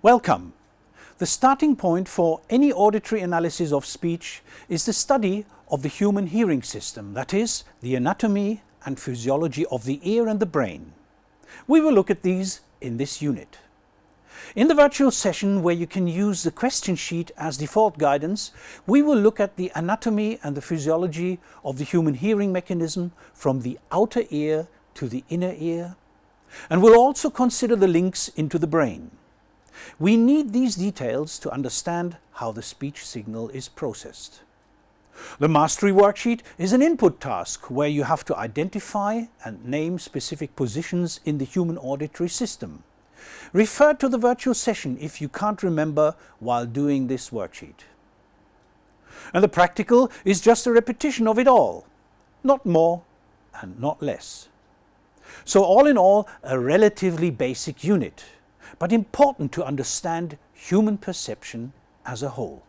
Welcome. The starting point for any auditory analysis of speech is the study of the human hearing system, that is, the anatomy and physiology of the ear and the brain. We will look at these in this unit. In the virtual session where you can use the question sheet as default guidance, we will look at the anatomy and the physiology of the human hearing mechanism from the outer ear to the inner ear, and we'll also consider the links into the brain. We need these details to understand how the speech signal is processed. The mastery worksheet is an input task where you have to identify and name specific positions in the human auditory system. Refer to the virtual session if you can't remember while doing this worksheet. And the practical is just a repetition of it all, not more and not less. So all in all, a relatively basic unit but important to understand human perception as a whole.